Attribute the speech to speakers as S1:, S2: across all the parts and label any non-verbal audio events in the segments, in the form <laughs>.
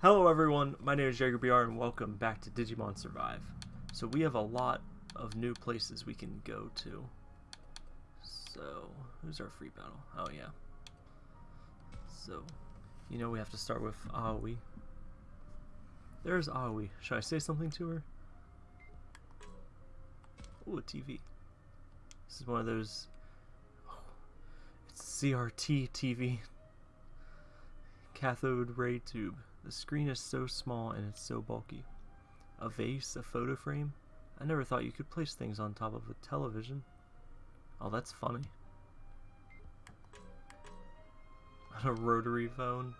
S1: Hello everyone, my name is Jaeger BR and welcome back to Digimon Survive. So we have a lot of new places we can go to. So, who's our free battle? Oh yeah. So, you know we have to start with Aoi. There's Aoi. Should I say something to her? Ooh, a TV. This is one of those... Oh, it's CRT TV. Cathode ray tube. The screen is so small and it's so bulky. A vase, a photo frame? I never thought you could place things on top of a television. Oh, that's funny. <laughs> a rotary phone.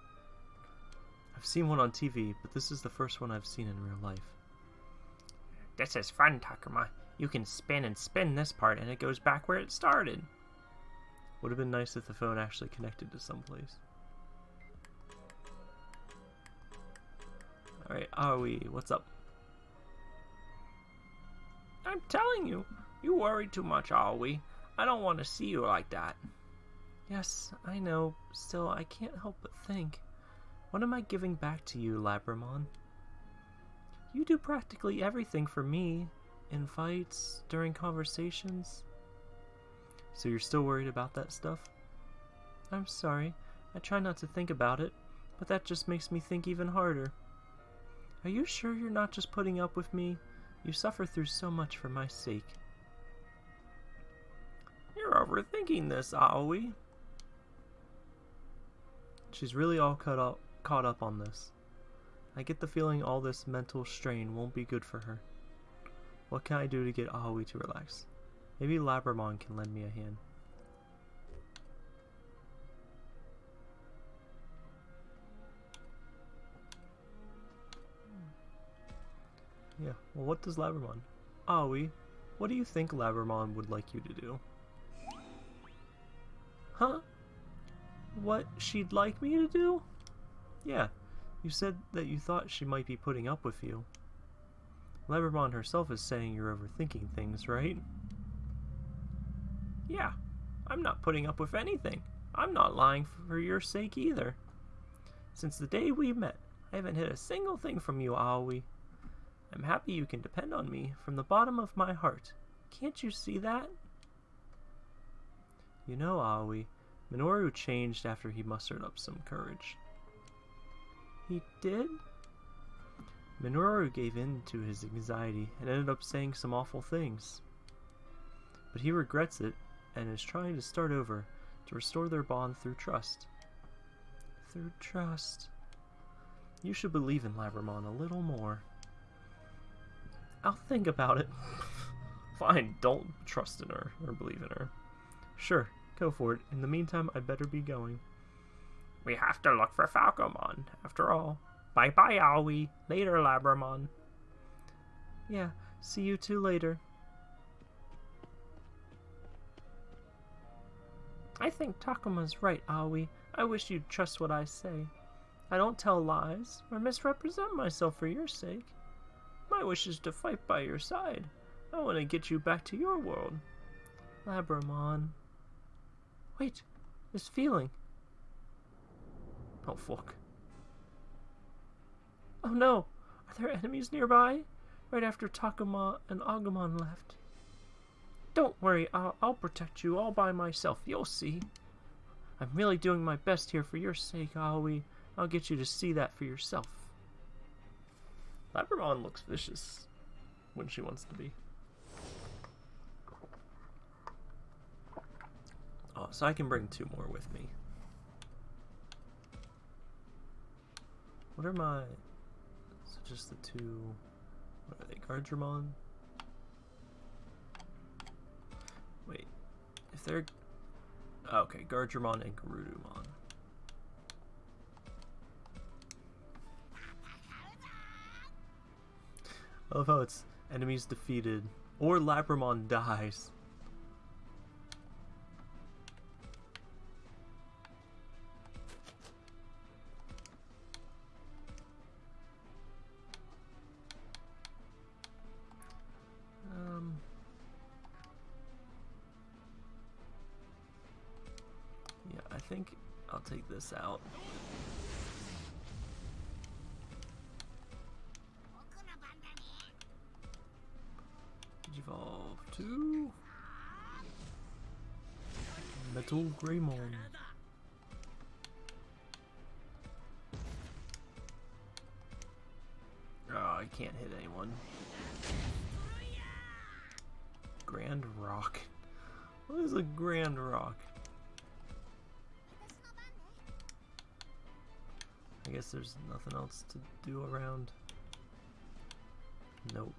S1: I've seen one on TV, but this is the first one I've seen in real life.
S2: This is fun, Takuma. You can spin and spin this part and it goes back where it started.
S1: Would have been nice if the phone actually connected to someplace. Alright, Aoi, what's up?
S2: I'm telling you, you worry too much, Aoi. I don't want to see you like that.
S1: Yes, I know. Still, I can't help but think. What am I giving back to you, Labramon? You do practically everything for me. In fights, during conversations. So you're still worried about that stuff? I'm sorry. I try not to think about it, but that just makes me think even harder. Are you sure you're not just putting up with me? You suffer through so much for my sake.
S2: You're overthinking this, Aoi.
S1: She's really all caught up, caught up on this. I get the feeling all this mental strain won't be good for her. What can I do to get Aoi to relax? Maybe Labramon can lend me a hand. Yeah, well what does Labramon? Aoi, ah, what do you think Labramon would like you to do? Huh? What she'd like me to do? Yeah, you said that you thought she might be putting up with you. Labramon herself is saying you're overthinking things, right?
S2: Yeah, I'm not putting up with anything. I'm not lying for your sake either. Since the day we met, I haven't hid a single thing from you, ah, Aoi. I'm happy you can depend on me from the bottom of my heart. Can't you see that?
S1: You know, Aoi, Minoru changed after he mustered up some courage.
S2: He did?
S1: Minoru gave in to his anxiety and ended up saying some awful things. But he regrets it and is trying to start over to restore their bond through trust. Through trust. You should believe in Labramon a little more. I'll think about it. Fine, don't trust in her or believe in her. Sure, go for it. In the meantime, I'd better be going.
S2: We have to look for Falcomon, after all. Bye bye, Aoi. Later, Labramon.
S1: Yeah, see you two later.
S2: I think Takuma's right, Aoi. I wish you'd trust what I say. I don't tell lies or misrepresent myself for your sake. My wish is to fight by your side. I want to get you back to your world.
S1: Labramon. Wait, this feeling. Oh, fuck. Oh no! Are there enemies nearby? Right after Takuma and Agumon left.
S2: Don't worry, I'll, I'll protect you all by myself. You'll see.
S1: I'm really doing my best here for your sake, Aoi. I'll get you to see that for yourself. Labramon looks vicious when she wants to be. Oh, so I can bring two more with me. What are my... So just the two... What are they? Guardromon? Wait. If they're... Okay, Guardromon and Garudamon. I love how it's enemies defeated or Labramon dies. Um, yeah, I think I'll take this out. Greymon. Oh, I can't hit anyone. Grand Rock. What is a Grand Rock? I guess there's nothing else to do around. Nope.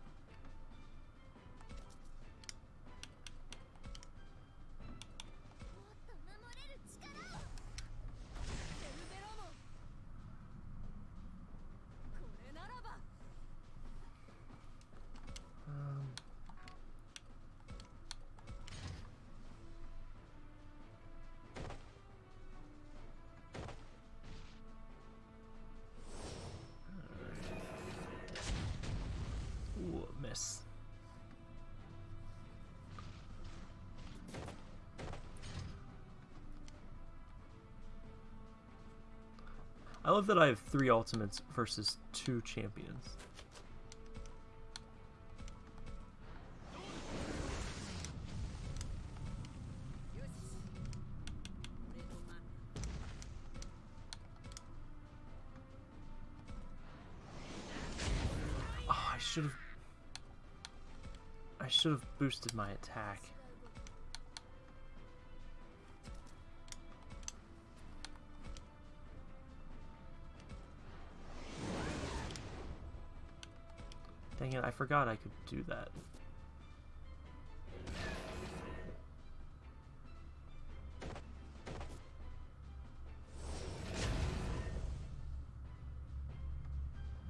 S1: Love that I have three ultimates versus two champions. Oh, I should have. I should have boosted my attack. Dang it, I forgot I could do that.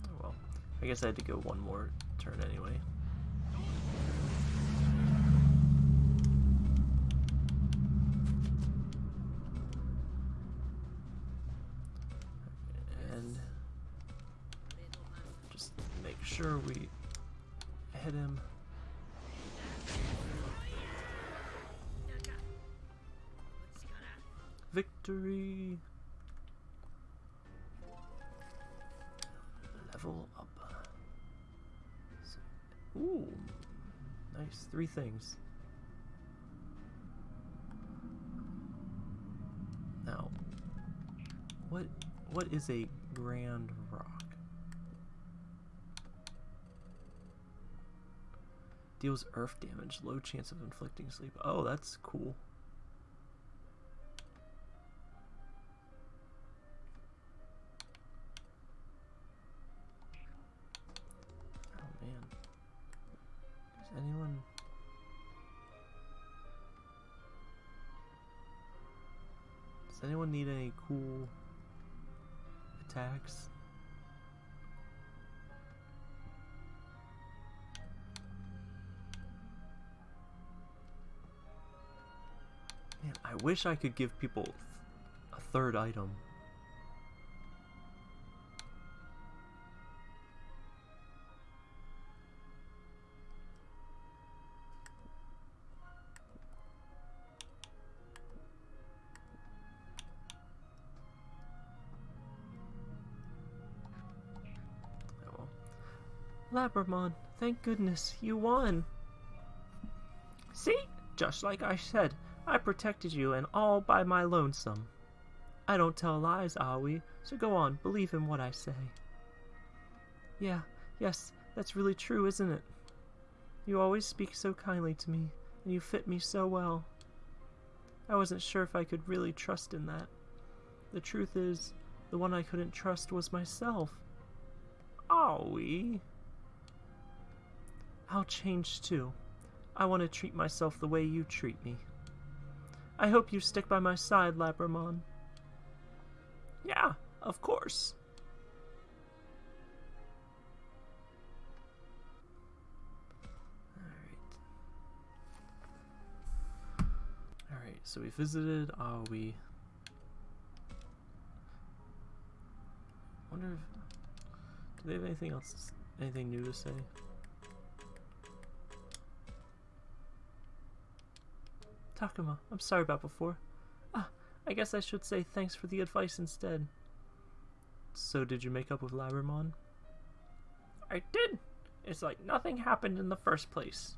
S1: Oh well. I guess I had to go one more turn anyway. Three things. Now, what what is a grand rock? Deals earth damage, low chance of inflicting sleep. Oh, that's cool. I wish I could give people a third item. Oh. Labramon, thank goodness you won. See? Just like I said, I protected you and all by my lonesome. I don't tell lies, Aoi, so go on, believe in what I say. Yeah, yes, that's really true, isn't it? You always speak so kindly to me, and you fit me so well. I wasn't sure if I could really trust in that. The truth is, the one I couldn't trust was myself. Aoi. I'll change too. I want to treat myself the way you treat me. I hope you stick by my side, Labramon. Yeah, of course. Alright. Alright, so we visited ah, Aoi. Wonder if. Do they have anything else? Anything new to say? Takuma, I'm sorry about before. Ah, I guess I should say thanks for the advice instead. So, did you make up with Labramon? I did. It's like nothing happened in the first place.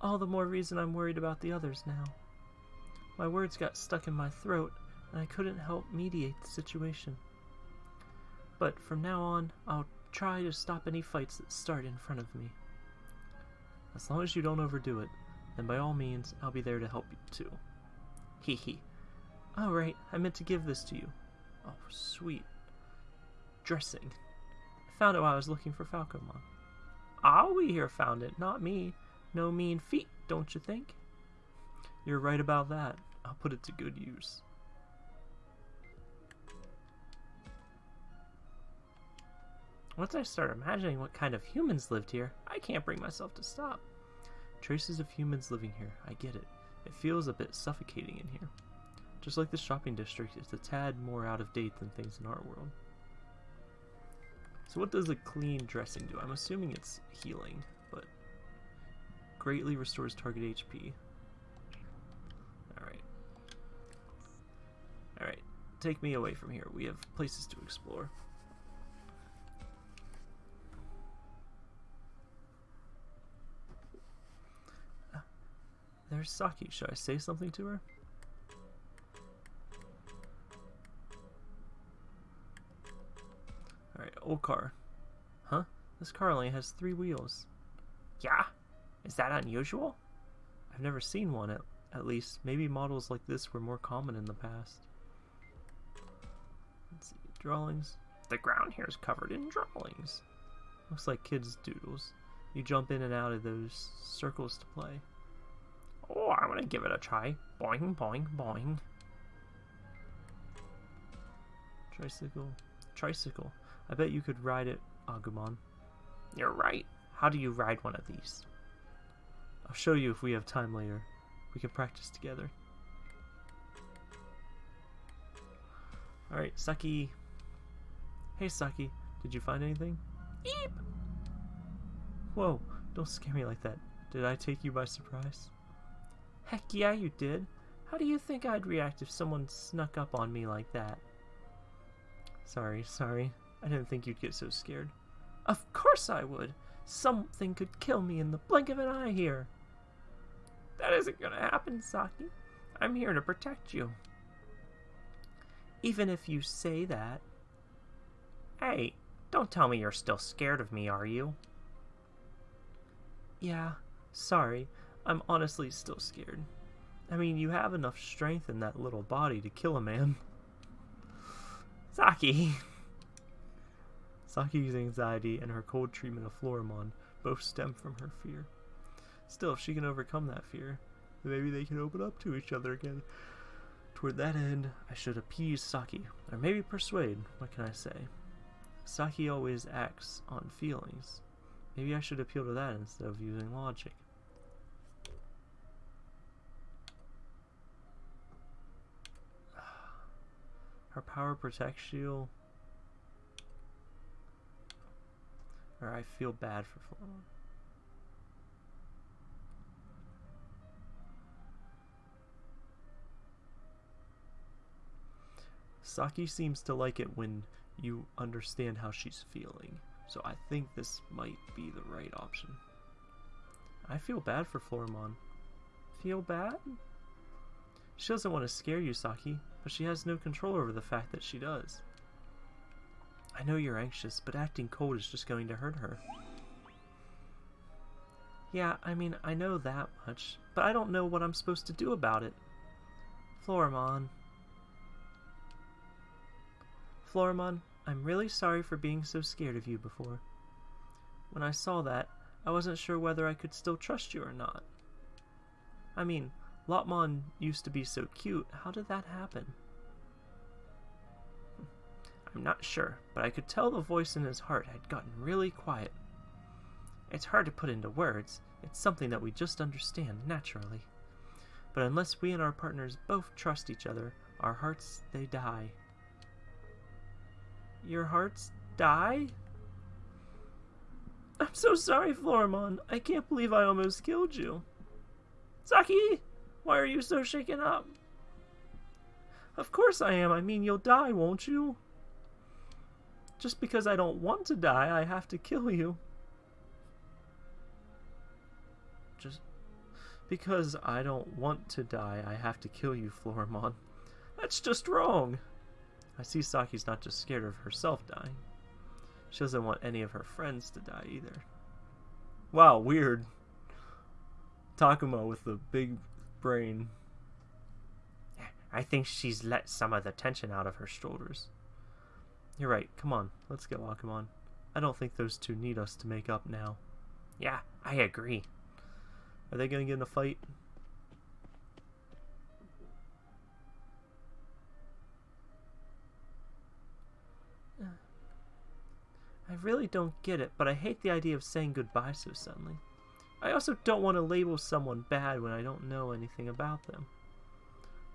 S1: All the more reason I'm worried about the others now. My words got stuck in my throat, and I couldn't help mediate the situation. But from now on, I'll try to stop any fights that start in front of me. As long as you don't overdo it, then by all means, I'll be there to help you too. Hee hee. Oh, right, I meant to give this to you. Oh, sweet. Dressing. I found it while I was looking for Falcomon. Ah, we here found it, not me. No mean feat, don't you think? You're right about that. I'll put it to good use. Once I start imagining what kind of humans lived here, I can't bring myself to stop. Traces of humans living here, I get it. It feels a bit suffocating in here. Just like the shopping district, it's a tad more out of date than things in our world. So what does a clean dressing do? I'm assuming it's healing, but greatly restores target HP. Alright. Alright, take me away from here. We have places to explore. There's Saki. Should I say something to her? Alright, old car. Huh? This car only has three wheels. Yeah? Is that unusual? I've never seen one, at, at least. Maybe models like this were more common in the past. Let's see, drawings. The ground here is covered in drawings. Looks like kids' doodles. You jump in and out of those circles to play. Oh, I want to give it a try. Boing, boing, boing. Tricycle. Tricycle. I bet you could ride it, Agumon. You're right. How do you ride one of these? I'll show you if we have time later. We can practice together. Alright, Saki. Hey, Saki. Did you find anything? Eep! Whoa, don't scare me like that. Did I take you by surprise? Heck yeah, you did. How do you think I'd react if someone snuck up on me like that? Sorry, sorry. I didn't think you'd get so scared. Of course I would. Something could kill me in the blink of an eye here. That isn't gonna happen, Saki. I'm here to protect you. Even if you say that. Hey, don't tell me you're still scared of me, are you? Yeah, sorry. I'm honestly still scared. I mean, you have enough strength in that little body to kill a man. Saki! Saki's anxiety and her cold treatment of Floramon both stem from her fear. Still, if she can overcome that fear, maybe they can open up to each other again. Toward that end, I should appease Saki, or maybe persuade, what can I say? Saki always acts on feelings. Maybe I should appeal to that instead of using logic. Her power protects you. Or I feel bad for Floramon. Saki seems to like it when you understand how she's feeling, so I think this might be the right option. I feel bad for Floramon. Feel bad? She doesn't want to scare you, Saki, but she has no control over the fact that she does. I know you're anxious, but acting cold is just going to hurt her. Yeah, I mean, I know that much, but I don't know what I'm supposed to do about it. Floramon. Floramon, I'm really sorry for being so scared of you before. When I saw that, I wasn't sure whether I could still trust you or not. I mean, Lopmon used to be so cute. How did that happen? I'm not sure, but I could tell the voice in his heart had gotten really quiet. It's hard to put into words. It's something that we just understand naturally. But unless we and our partners both trust each other, our hearts, they die. Your hearts die? I'm so sorry, Floramon. I can't believe I almost killed you. Saki! Why are you so shaken up? Of course I am. I mean, you'll die, won't you? Just because I don't want to die, I have to kill you. Just... Because I don't want to die, I have to kill you, Floramon. That's just wrong! I see Saki's not just scared of herself dying. She doesn't want any of her friends to die either. Wow, weird. Takuma with the big brain. I think she's let some of the tension out of her shoulders. You're right. Come on. Let's go, Agumon. I don't think those two need us to make up now.
S2: Yeah, I agree.
S1: Are they going to get in a fight? I really don't get it, but I hate the idea of saying goodbye so suddenly. I also don't want to label someone bad when I don't know anything about them.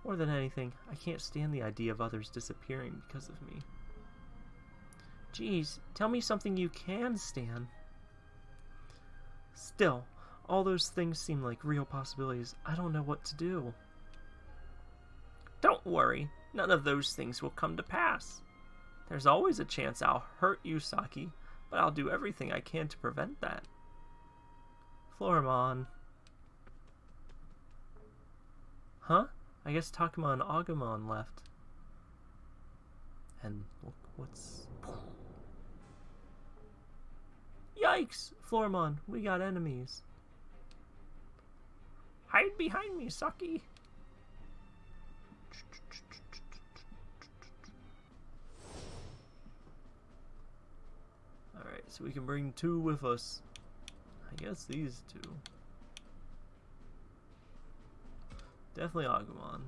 S1: More than anything, I can't stand the idea of others disappearing because of me. Geez, tell me something you can stand. Still, all those things seem like real possibilities. I don't know what to do.
S2: Don't worry, none of those things will come to pass. There's always a chance I'll hurt you, Saki, but I'll do everything I can to prevent that.
S1: Floramon. Huh? I guess Takuma and Agumon left. And look what's... Yikes! Floramon, we got enemies.
S2: Hide behind me, Saki!
S1: Alright, so we can bring two with us. I guess these two. Definitely Agumon.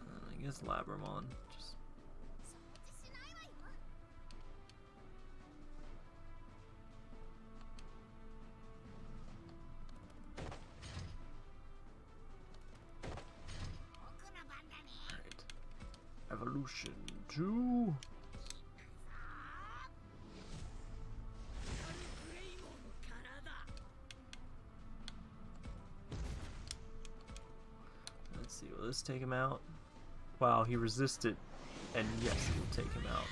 S1: And I guess Labramon. Just Evolution 2. Take him out? Wow, he resisted, and yes, it will take him out.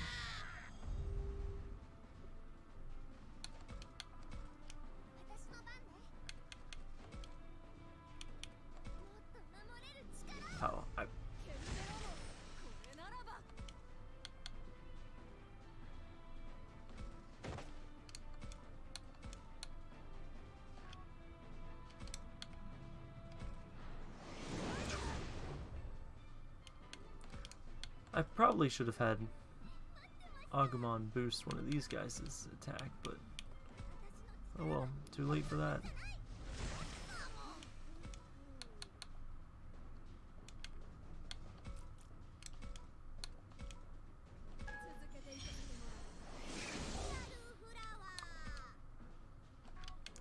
S1: Probably should have had Agumon boost one of these guys' attack, but oh well, too late for that.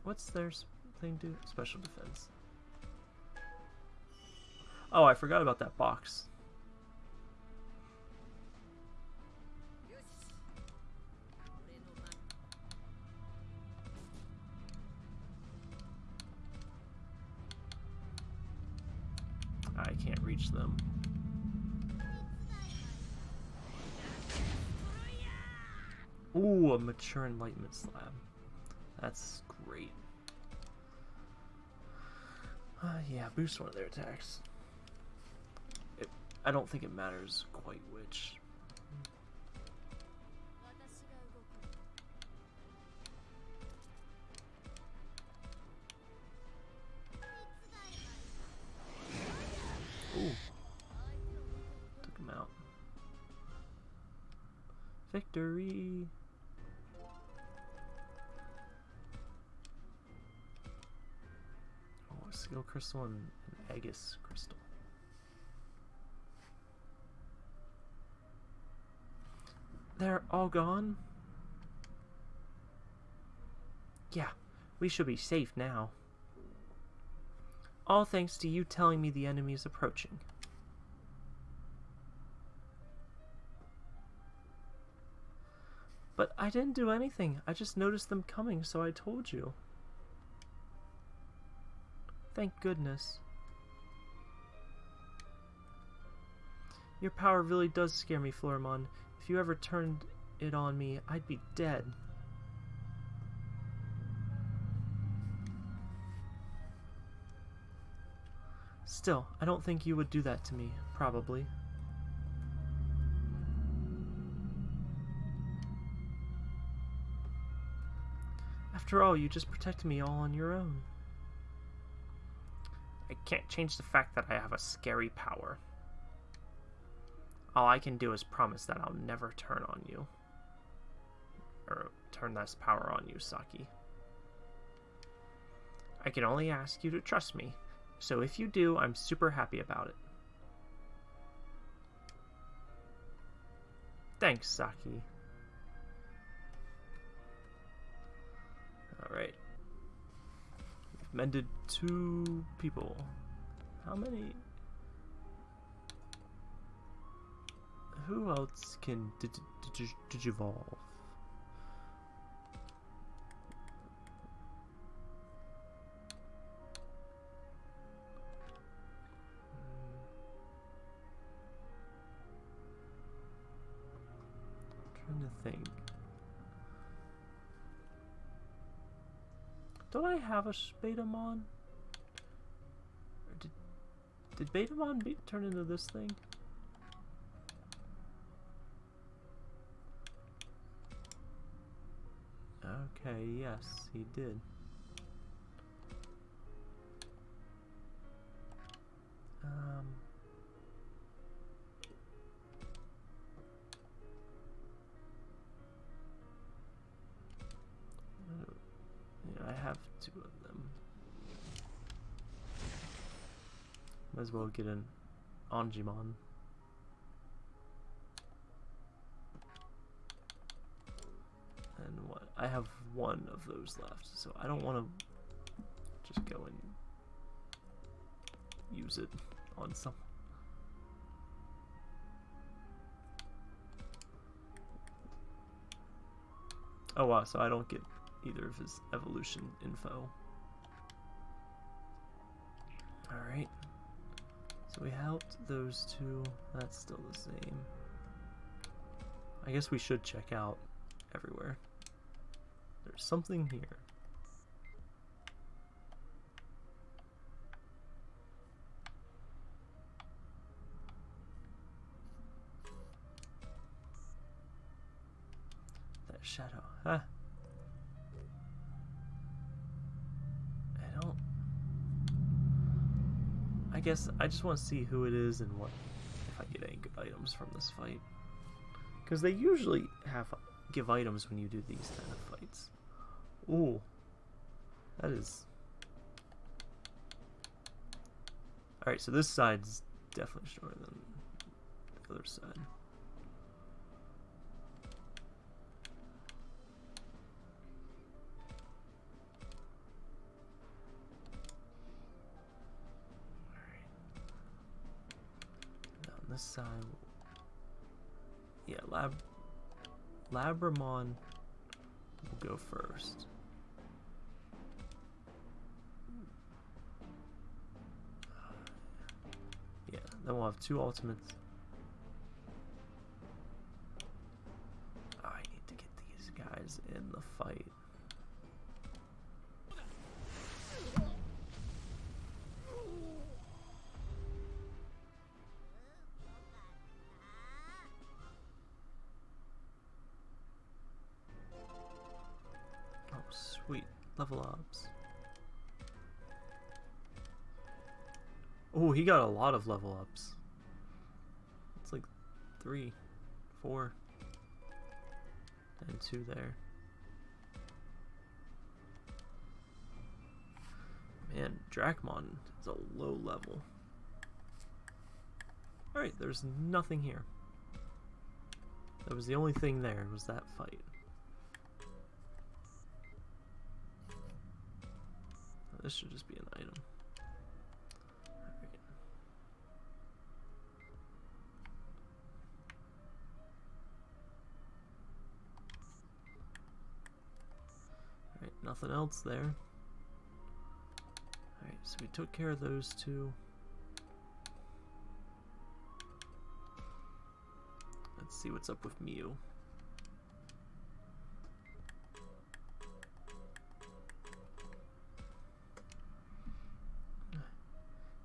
S1: What's their thing do? Special defense. Oh, I forgot about that box. Mature enlightenment slab. That's great. Uh, yeah, boost one of their attacks. It, I don't think it matters quite which. Crystal and an Aegis crystal. They're all gone? Yeah, we should be safe now. All thanks to you telling me the enemy is approaching. But I didn't do anything. I just noticed them coming, so I told you. Thank goodness. Your power really does scare me, Floramon. If you ever turned it on me, I'd be dead. Still, I don't think you would do that to me, probably. After all, you just protected me all on your own.
S2: I can't change the fact that I have a scary power. All I can do is promise that I'll never turn on you. Or turn this power on you, Saki. I can only ask you to trust me, so if you do, I'm super happy about it. Thanks, Saki.
S1: Alright. Mended two people. How many? Who else can dig dig digivolve? Hmm. trying to think. Don't I have a Betamon? Or did did Betamon be, turn into this thing? Okay, yes, he did. As well get an Angemon. And what? I have one of those left, so I don't want to just go and use it on some. Oh wow, so I don't get either of his evolution info. Alright. So we helped those two. That's still the same. I guess we should check out everywhere. There's something here. That shadow, huh? Guess I just want to see who it is and what if I get any good items from this fight. Because they usually have give items when you do these kind of fights. Ooh, that is. All right, so this side's definitely shorter than the other side. This side, yeah, Lab Labramon will go first. Yeah, then we'll have two ultimates. Ah, I need to get these guys in the fight. He got a lot of level ups. It's like three, four, and two there. Man, Dracmon is a low level. Alright, there's nothing here. That was the only thing there, was that fight. This should just be an item. Nothing else there. Alright, so we took care of those two. Let's see what's up with Miu.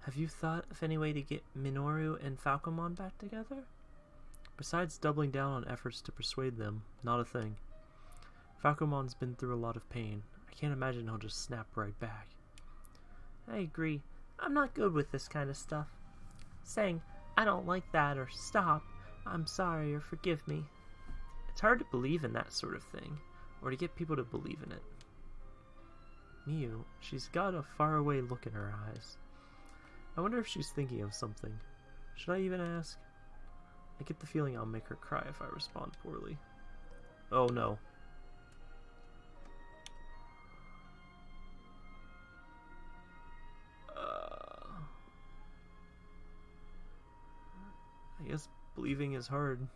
S1: Have you thought of any way to get Minoru and Falcomon back together? Besides doubling down on efforts to persuade them, not a thing. Falcomon's been through a lot of pain. I can't imagine he'll just snap right back. I agree. I'm not good with this kind of stuff. Saying, I don't like that or stop, I'm sorry or forgive me. It's hard to believe in that sort of thing, or to get people to believe in it. Miu, she's got a faraway look in her eyes. I wonder if she's thinking of something. Should I even ask? I get the feeling I'll make her cry if I respond poorly. Oh no. Believing is hard.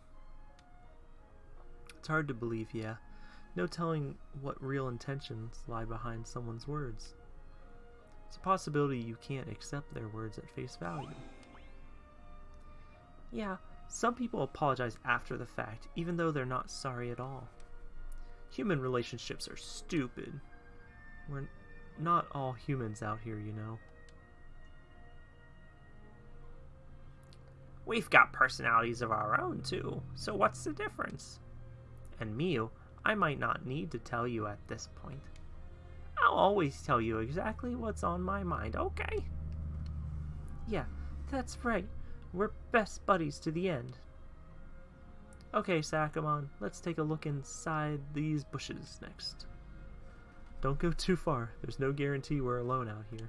S1: It's hard to believe, yeah. No telling what real intentions lie behind someone's words. It's a possibility you can't accept their words at face value. Yeah, some people apologize after the fact, even though they're not sorry at all. Human relationships are stupid. We're not all humans out here, you know. We've got personalities of our own, too, so what's the difference? And Miu, I might not need to tell you at this point. I'll always tell you exactly what's on my mind, okay? Yeah, that's right. We're best buddies to the end. Okay, Sakamon, let's take a look inside these bushes next. Don't go too far. There's no guarantee we're alone out here.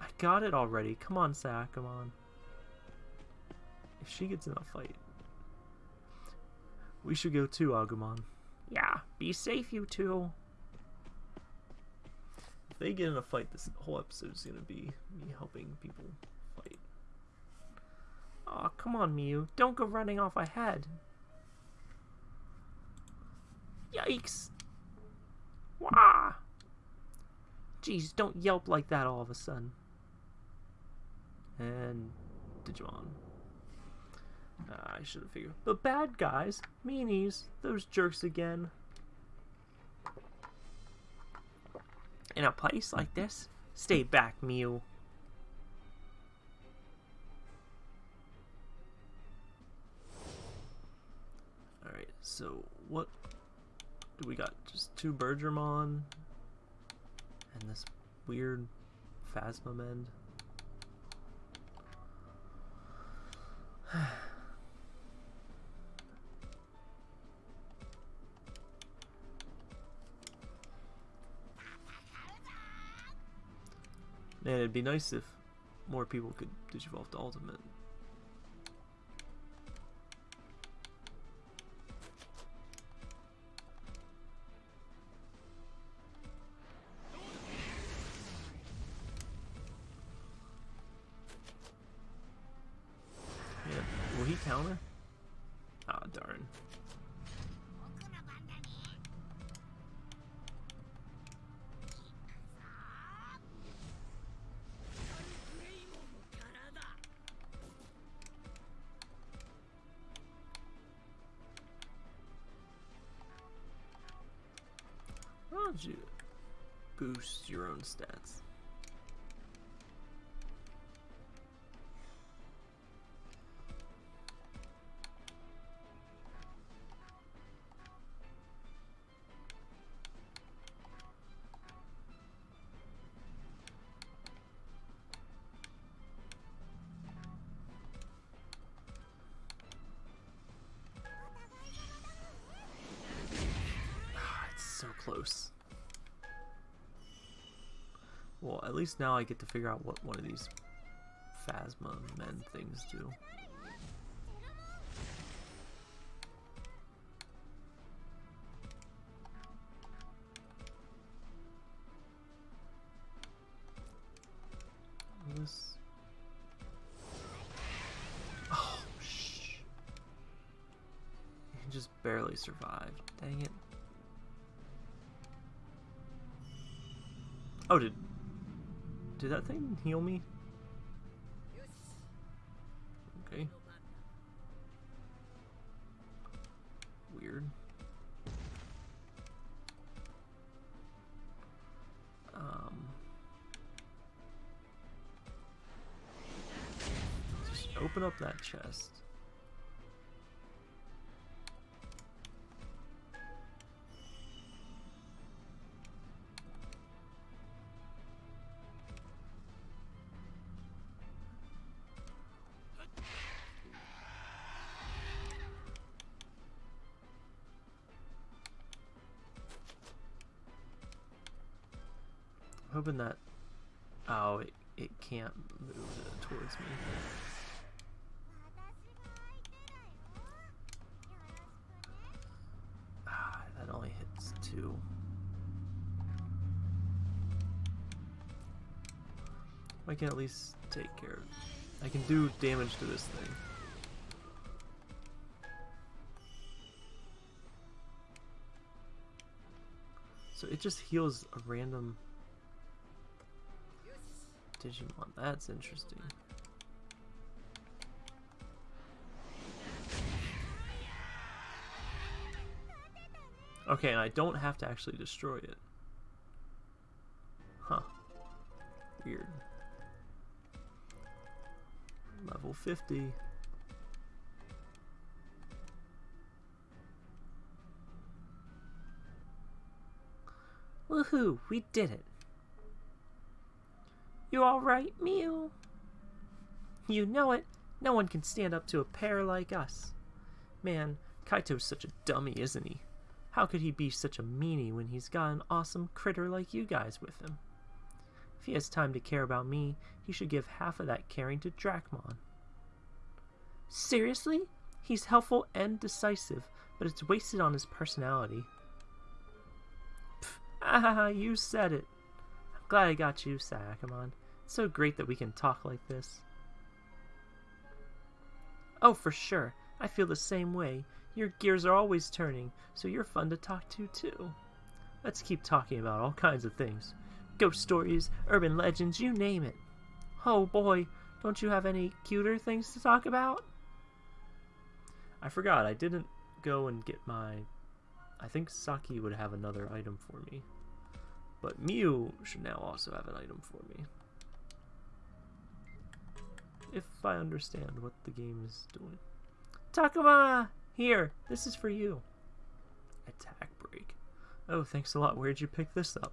S1: I got it already. Come on, Sakamon. If she gets in a fight, we should go too, Agumon. Yeah, be safe, you two. If they get in a fight, this whole episode is gonna be me helping people fight. Aw, oh, come on, Miu. Don't go running off ahead. Yikes! Wah! Jeez, don't yelp like that all of a sudden. And Digimon. Uh, I should have figured. The bad guys, meanies, those jerks again. In a place like this, stay back, Miu. Alright, so what do we got? Just two Birdramon and this weird Phasmamon. <sighs> <sighs> Man, it'd be nice if more people could digivolve to Ultimate. Yeah, will he counter? Least now I get to figure out what one of these Phasma men things do. This. Oh, shh. He just barely survived. Dang it. Oh, did did that thing heal me? Okay. Weird. Um. Just open up that chest. Hoping that... Oh, it, it can't move towards me. Ah, that only hits two. I can at least take care of... I can do damage to this thing. So it just heals a random Digimon. That's interesting. Okay, and I don't have to actually destroy it. Huh. Weird. Level 50. Woohoo! We did it! You alright, Miu? You know it. No one can stand up to a pair like us. Man, Kaito's such a dummy, isn't he? How could he be such a meanie when he's got an awesome critter like you guys with him? If he has time to care about me, he should give half of that caring to Dracmon. Seriously? He's helpful and decisive, but it's wasted on his personality. Pff, ah, <laughs> you said it. I'm Glad I got you, Shakomon. It's so great that we can talk like this. Oh, for sure. I feel the same way. Your gears are always turning, so you're fun to talk to, too. Let's keep talking about all kinds of things. Ghost stories, urban legends, you name it. Oh boy, don't you have any cuter things to talk about? I forgot, I didn't go and get my... I think Saki would have another item for me. But Mew should now also have an item for me. If I understand what the game is doing. Takuma! Here, this is for you. Attack break. Oh, thanks a lot. Where'd you pick this up?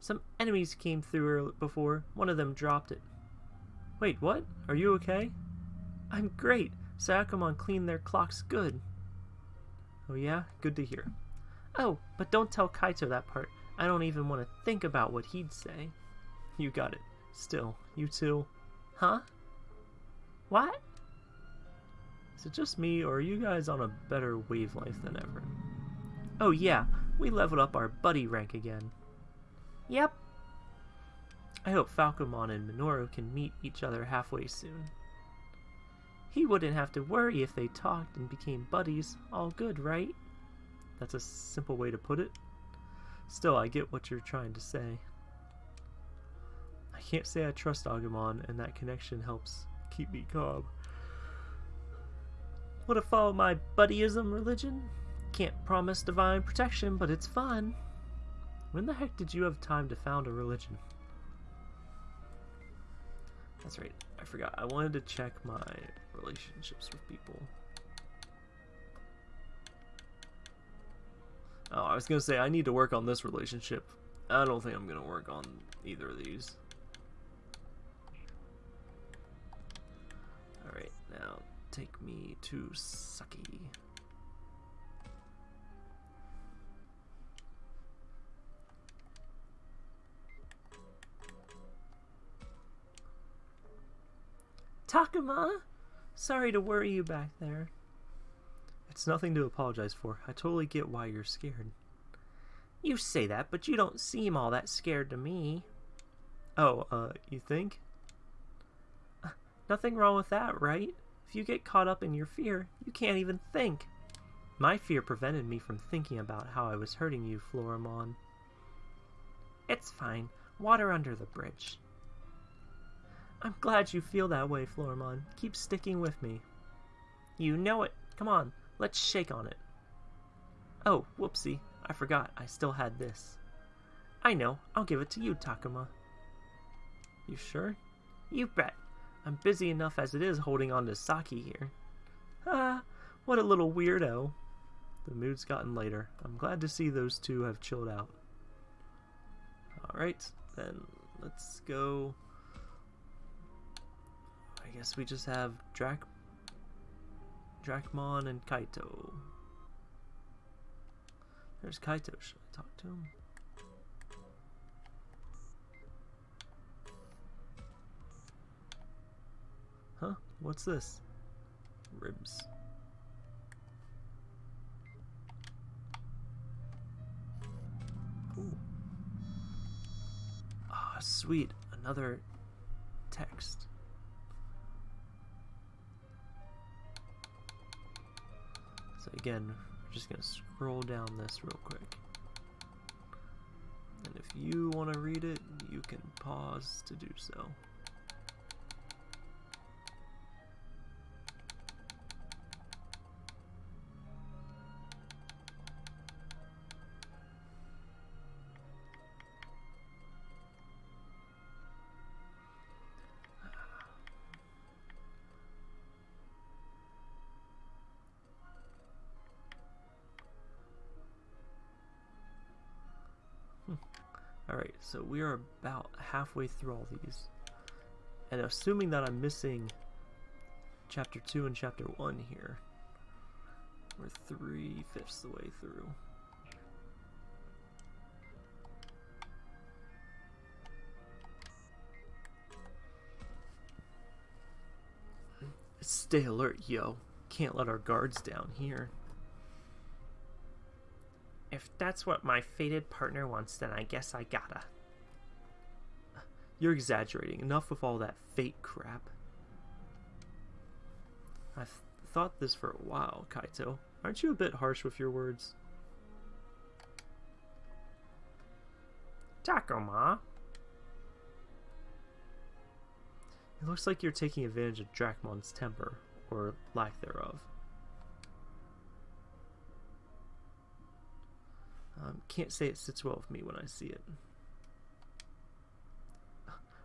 S1: Some enemies came through before. One of them dropped it. Wait, what? Are you okay? I'm great. Shakomon cleaned their clocks good. Oh yeah? Good to hear. Oh, but don't tell Kaito that part. I don't even want to think about what he'd say. You got it. Still, you two. Huh? What? Is it just me, or are you guys on a better wavelength than ever? Oh yeah, we leveled up our buddy rank again. Yep. I hope Falcomon and Minoru can meet each other halfway soon. He wouldn't have to worry if they talked and became buddies. All good, right? That's a simple way to put it. Still, I get what you're trying to say. I can't say I trust Agumon, and that connection helps keep me calm. Would have followed my buddyism religion? Can't promise divine protection, but it's fun. When the heck did you have time to found a religion? That's right, I forgot. I wanted to check my relationships with people. Oh, I was gonna say, I need to work on this relationship. I don't think I'm gonna work on either of these. Now take me to Saki. Takuma! Sorry to worry you back there. It's nothing to apologize for. I totally get why you're scared. You say that, but you don't seem all that scared to me. Oh, uh, you think? Uh, nothing wrong with that, right? If you get caught up in your fear, you can't even think. My fear prevented me from thinking about how I was hurting you, Floramon. It's fine. Water under the bridge. I'm glad you feel that way, Floramon. Keep sticking with me. You know it. Come on, Let's shake on it. Oh, whoopsie. I forgot I still had this. I know. I'll give it to you, Takuma. You sure? You bet. I'm busy enough as it is holding on to Saki here. Ah, what a little weirdo. The mood's gotten lighter. I'm glad to see those two have chilled out. Alright, then let's go. I guess we just have Drac Dracmon and Kaito. There's Kaito. Should I talk to him? What's this? Ribs. Ah, sweet. Another text. So again, we're just going to scroll down this real quick. And if you want to read it, you can pause to do so. Alright, so we are about halfway through all these. And assuming that I'm missing chapter 2 and chapter 1 here, we're three-fifths the way through. Stay alert, yo. Can't let our guards down here. If that's what my fated partner wants, then I guess I gotta. You're exaggerating. Enough with all that fate crap. I've thought this for a while, Kaito. Aren't you a bit harsh with your words? Takuma. It looks like you're taking advantage of Dracmon's temper, or lack thereof. Um, can't say it sits well with me when I see it.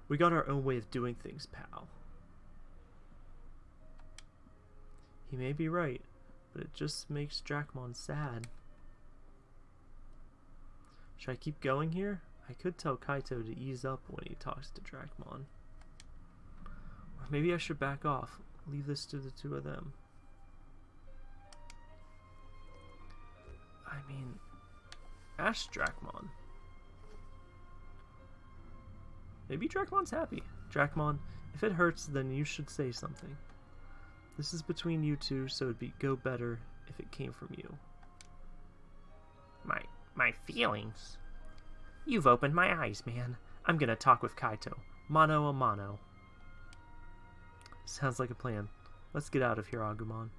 S1: We got our own way of doing things, pal. He may be right, but it just makes Dracmon sad. Should I keep going here? I could tell Kaito to ease up when he talks to Dracmon. Or maybe I should back off, leave this to the two of them. I mean, Ask Dracmon. Maybe Dracmon's happy. Dracmon, if it hurts, then you should say something. This is between you two, so it'd be go better if it came from you.
S2: My my feelings. You've opened my eyes, man. I'm gonna talk with Kaito. Mano a mano.
S1: Sounds like a plan. Let's get out of here, Agumon.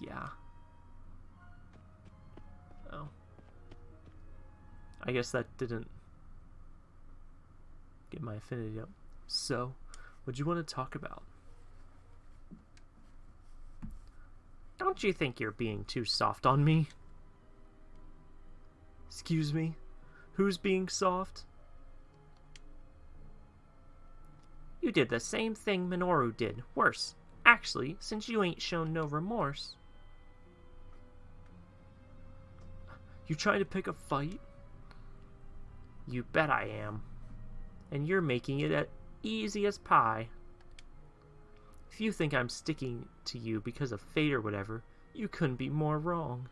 S1: Yeah. I guess that didn't get my affinity up. So, what do you want to talk about?
S2: Don't you think you're being too soft on me?
S1: Excuse me? Who's being soft?
S2: You did the same thing Minoru did. Worse. Actually, since you ain't shown no remorse.
S1: You trying to pick a fight?
S2: You bet I am. And you're making it as easy as pie.
S1: If you think I'm sticking to you because of fate or whatever, you couldn't be more wrong.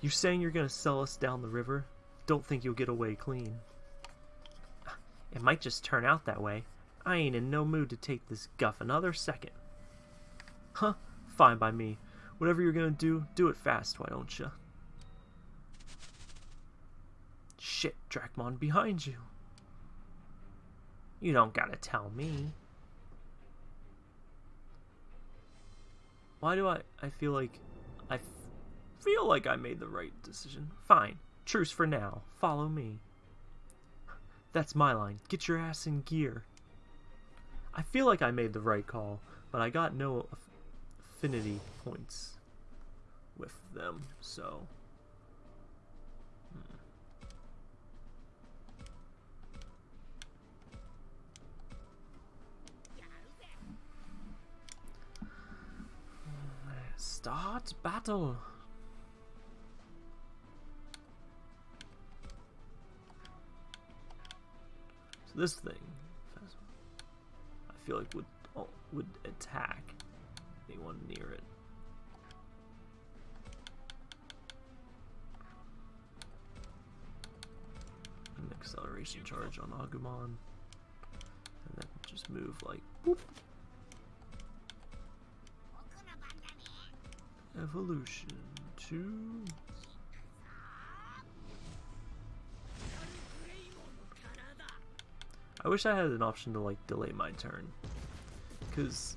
S1: You're saying you're gonna sell us down the river? Don't think you'll get away clean. <sighs>
S2: It might just turn out that way. I ain't in no mood to take this guff another second.
S1: Huh? Fine by me. Whatever you're gonna do, do it fast, why don't you? Shit, Dracmon, behind you.
S2: You don't gotta tell me.
S1: Why do I, I feel like, I feel like I made the right decision. Fine, truce for now, follow me. That's my line, get your ass in gear. I feel like I made the right call, but I got no affinity points with them, so... Start battle. So this thing, I feel like would oh, would attack anyone near it. An acceleration charge on Agumon, and then just move like. Evolution to I wish I had an option to like delay my turn. Because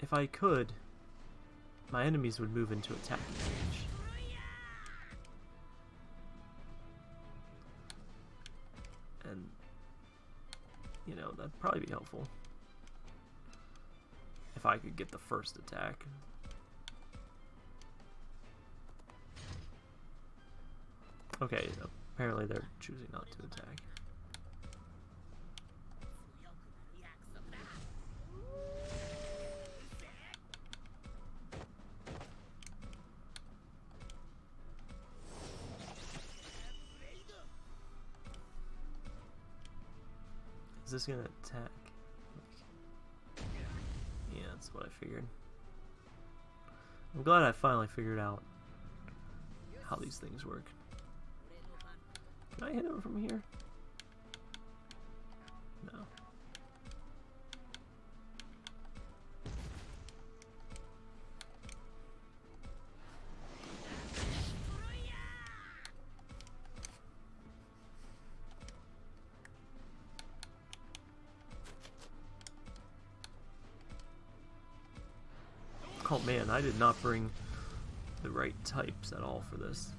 S1: if I could, my enemies would move into attack range. And, you know, that'd probably be helpful. If I could get the first attack. Okay, apparently they're choosing not to attack. Is this gonna attack? Yeah, that's what I figured. I'm glad I finally figured out how these things work. Can I hit him from here? No. Oh man, I did not bring the right types at all for this.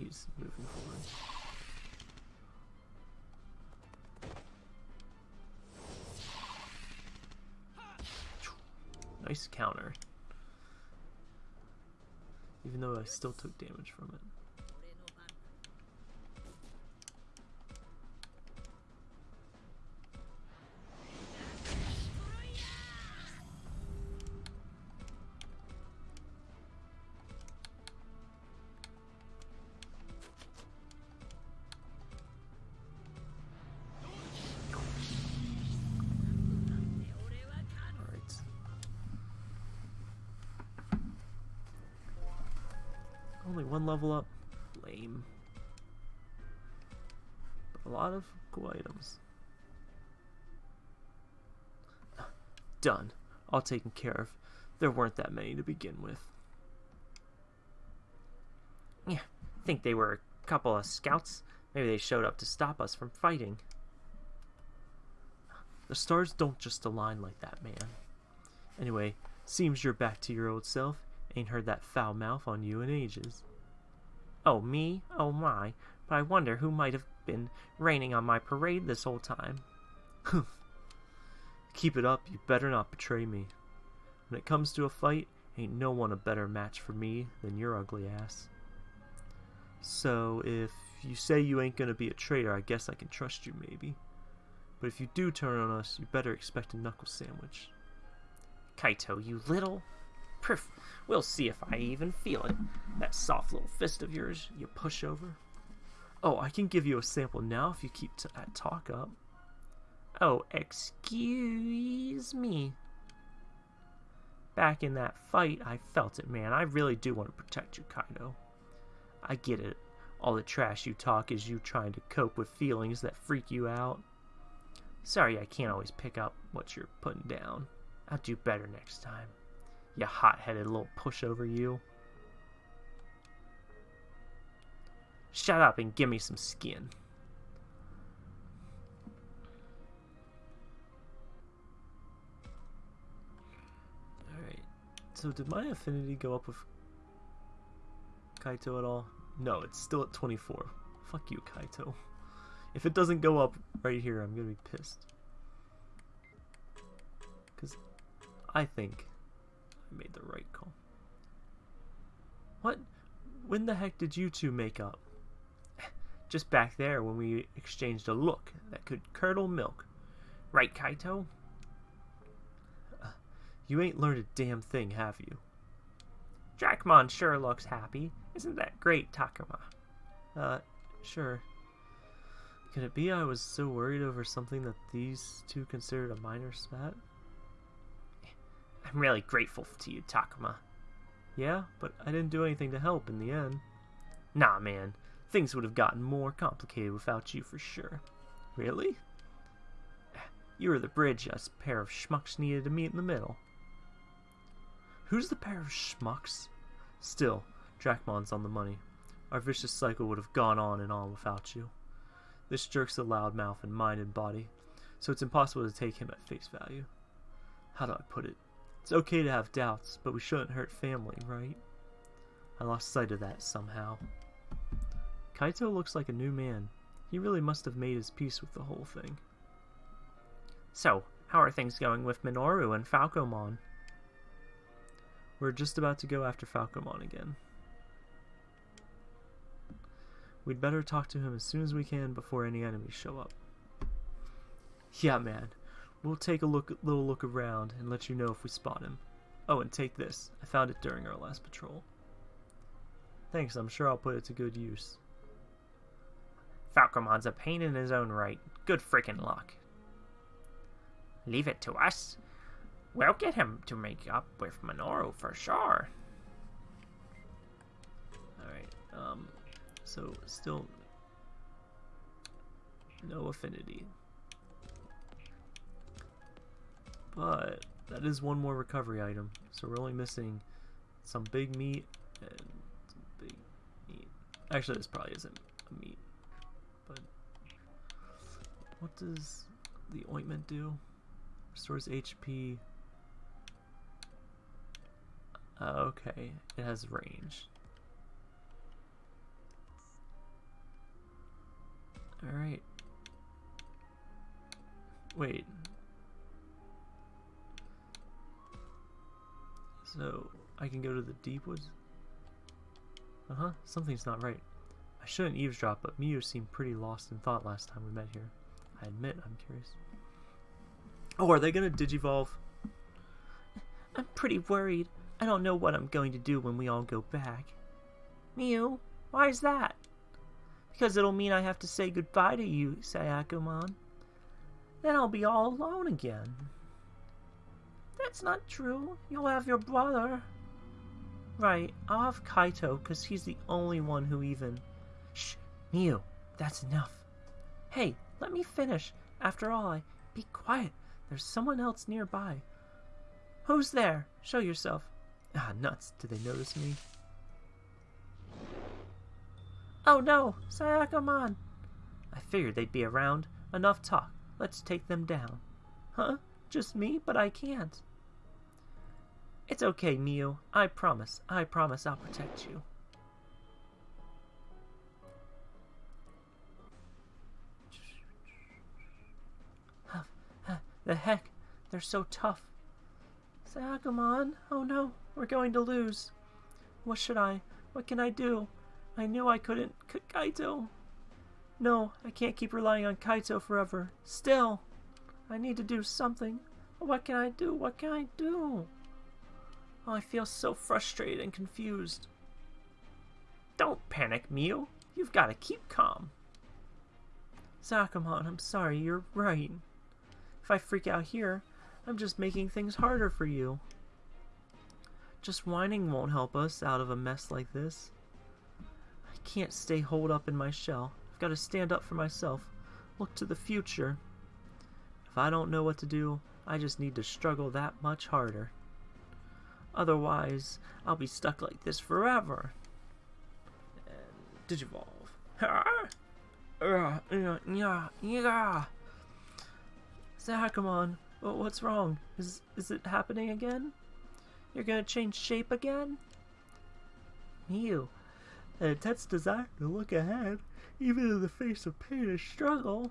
S1: He's moving forward. Nice counter. Even though I still took damage from it. One level up? Lame. But a lot of cool items. <sighs> Done. All taken care of. There weren't that many to begin with.
S2: Yeah, think they were a couple of scouts. Maybe they showed up to stop us from fighting.
S1: The stars don't just align like that, man. Anyway, seems you're back to your old self. Ain't heard that foul mouth on you in ages.
S2: Oh, me? Oh my. But I wonder who might have been raining on my parade this whole time. Humph.
S1: Keep it up, you better not betray me. When it comes to a fight, ain't no one a better match for me than your ugly ass. So, if you say you ain't gonna be a traitor, I guess I can trust you, maybe. But if you do turn on us, you better expect a knuckle sandwich.
S2: Kaito, you little... We'll see if I even feel it. That soft little fist of yours, you pushover.
S1: Oh, I can give you a sample now if you keep that uh, talk up.
S2: Oh, excuse me. Back in that fight, I felt it, man. I really do want to protect you, Kaito. I get it. All the trash you talk is you trying to cope with feelings that freak you out. Sorry I can't always pick up what you're putting down. I'll do better next time. You hot-headed little pushover, you. Shut up and give me some skin.
S1: Alright. So did my affinity go up with Kaito at all? No, it's still at 24. Fuck you, Kaito. If it doesn't go up right here, I'm gonna be pissed. Because I think made the right call.
S3: What? When the heck did you two make up? <sighs>
S1: Just back there when we exchanged a look that could curdle milk. Right, Kaito?
S3: Uh, you ain't learned a damn thing, have you?
S1: Dracmon sure looks happy. Isn't that great, Takuma?
S3: Uh, sure. Could it be I was so worried over something that these two considered a minor spat?
S1: I'm really grateful to you, Takuma.
S3: Yeah, but I didn't do anything to help in the end.
S1: Nah, man. Things would have gotten more complicated without you for sure.
S3: Really?
S1: You were the bridge us pair of schmucks needed to meet in the middle.
S3: Who's the pair of schmucks? Still, Dracmon's on the money. Our vicious cycle would have gone on and on without you. This jerk's a loud mouth in mind and body, so it's impossible to take him at face value. How do I put it? It's okay to have doubts, but we shouldn't hurt family, right? I lost sight of that somehow. Kaito looks like a new man. He really must have made his peace with the whole thing.
S1: So, how are things going with Minoru and Falcomon?
S3: We're just about to go after Falcomon again. We'd better talk to him as soon as we can before any enemies show up. Yeah, man. We'll take a look, little look around and let you know if we spot him. Oh, and take this. I found it during our last patrol. Thanks, I'm sure I'll put it to good use.
S1: Falcomon's a pain in his own right. Good frickin' luck. Leave it to us. We'll get him to make up with Minoru for sure.
S3: Alright, um, so still no affinity. But that is one more recovery item, so we're only missing some big meat and big meat. Actually, this probably isn't a meat, but what does the ointment do? Restores HP. Uh, okay, it has range. Alright. Wait. So, I can go to the deep woods? Uh-huh, something's not right. I shouldn't eavesdrop, but Miu seemed pretty lost in thought last time we met here. I admit, I'm curious. Oh, are they gonna digivolve? <laughs>
S1: I'm pretty worried. I don't know what I'm going to do when we all go back. Miu, why is that? Because it'll mean I have to say goodbye to you, Shakomon. Then I'll be all alone again. That's not true. You'll have your brother. Right, I'll have Kaito, because he's the only one who even... Shh, Miu, that's enough. Hey, let me finish. After all, I... Be quiet. There's someone else nearby. Who's there? Show yourself.
S3: Ah, nuts. Did they notice me?
S1: Oh no, Shakomon. I figured they'd be around. Enough talk. Let's take them down. Huh? Just me? But I can't. It's okay, Miu. I promise. I promise I'll protect you. The heck? They're so tough. Shakomon, oh no, we're going to lose. What should I? What can I do? I knew I couldn't. Kaito. No, I can't keep relying on Kaito forever. Still, I need to do something. What can I do? What can I do? Oh, I feel so frustrated and confused. Don't panic, Miu. You've got to keep calm. Shakomon, I'm sorry, you're right. If I freak out here, I'm just making things harder for you. Just whining won't help us out of a mess like this. I can't stay holed up in my shell. I've got to stand up for myself. Look to the future. If I don't know what to do, I just need to struggle that much harder. Otherwise, I'll be stuck like this forever. And digivolve. Yeah. Shakomon, what's wrong? Is is it happening again? You're gonna change shape again? Miu, an intense desire to look ahead, even in the face of pain and struggle.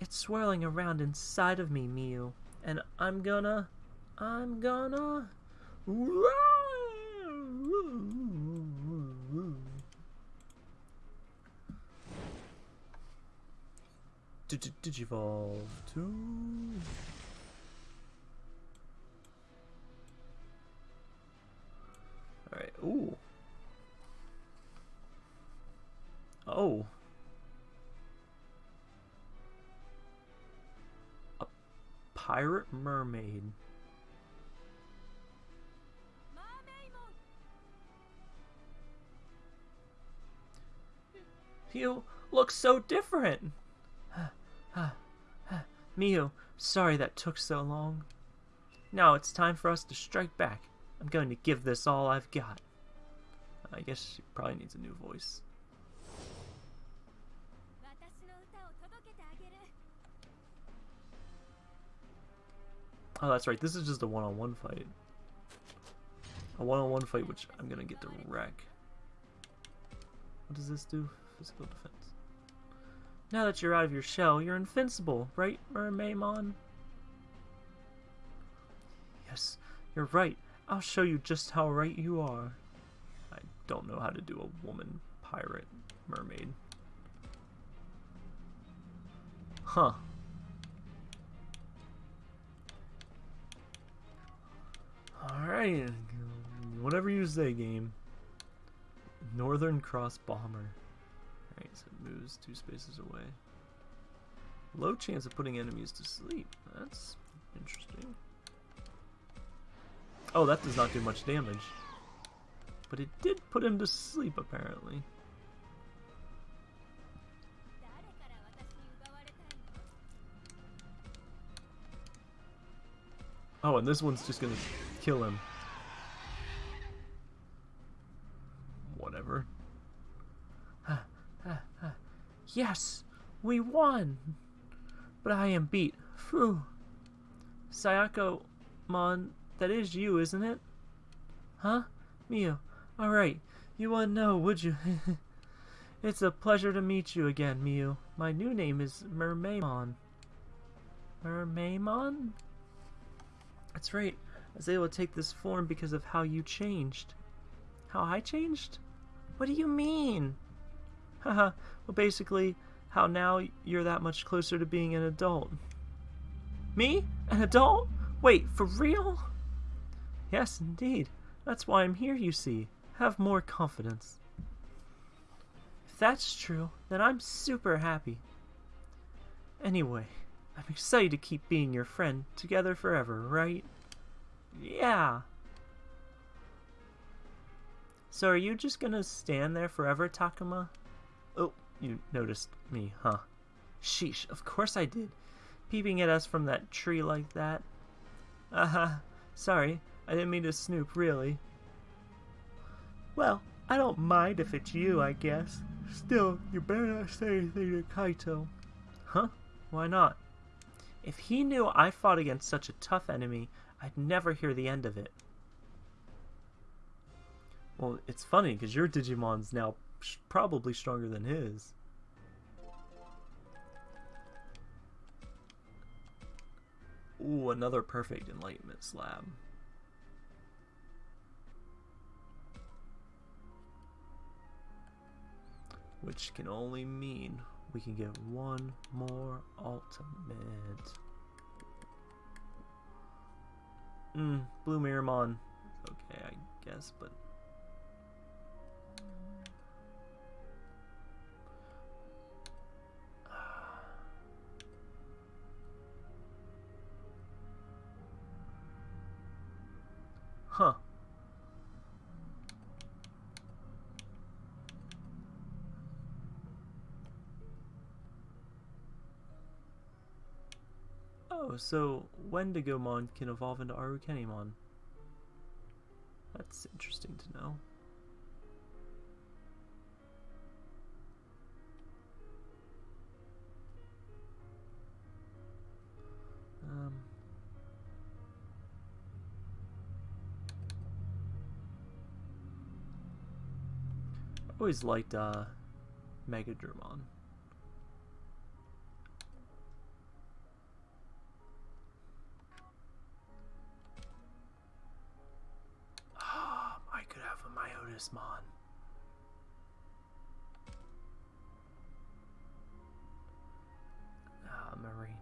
S1: It's swirling around inside of me, Miu, and I'm gonna, I'm gonna. Did evolve to Alright, ooh. Oh. A pirate mermaid. You look so different. Miu, sorry that took so long. Now it's time for us to strike back. I'm going to give this all I've got. I guess she probably needs a new voice. Oh, that's right. This is just a one-on-one -on -one fight. A one-on-one -on -one fight, which I'm gonna get to wreck. What does this do? Physical defense. Now that you're out of your shell, you're invincible, right, Mermaimon? Yes, you're right. I'll show you just how right you are. I don't know how to do a woman pirate mermaid. Huh. Alright. Whatever you say, game. Northern Cross Bomber. Moves two spaces away. Low chance of putting enemies to sleep. That's interesting. Oh, that does not do much damage. But it did put him to sleep, apparently. Oh, and this one's just gonna kill him. Whatever. Yes! We won! But I am beat. Phew. Sayako, Mon, that is you, isn't it? Huh? Miu. Alright. You wouldn't know, would you? <laughs> it's a pleasure to meet you again, Miu. My new name is Mermaimon. Mermaimon? That's right. I was able to take this form because of how you changed. How I changed? What do you mean? Haha, well basically, how now you're that much closer to being an adult. Me? An adult? Wait, for real? Yes, indeed. That's why I'm here, you see. Have more confidence. If that's true, then I'm super happy. Anyway, I'm excited to keep being your friend together forever, right? Yeah. So are you just gonna stand there forever, Takuma? You noticed me, huh? Sheesh, of course I did. Peeping at us from that tree like that. Uh-huh. Sorry, I didn't mean to snoop, really. Well, I don't mind if it's you, I guess. Still, you better not say anything to Kaito. Huh? Why not? If he knew I fought against such a tough enemy, I'd never hear the end of it. Well, it's funny because your Digimon's now probably stronger than his. Ooh, another perfect enlightenment slab. Which can only mean we can get one more ultimate. Hmm, Blue Meramon. Okay, I guess, but... Oh, so Wendigomon can evolve into Arukenimon. That's interesting to know. Um, I always liked uh, Lazarus Mon. Ah, Marine.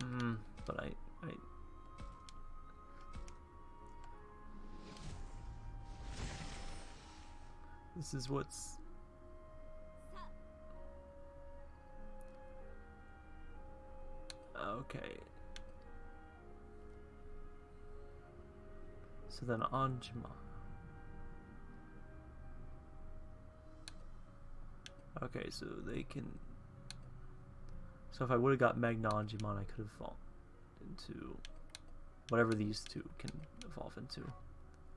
S1: Hmm. but I, I. This is what's. Okay. So then Anjma. Okay, so they can. So if I would have got Magna Angemon, I could have evolved into whatever these two can evolve into.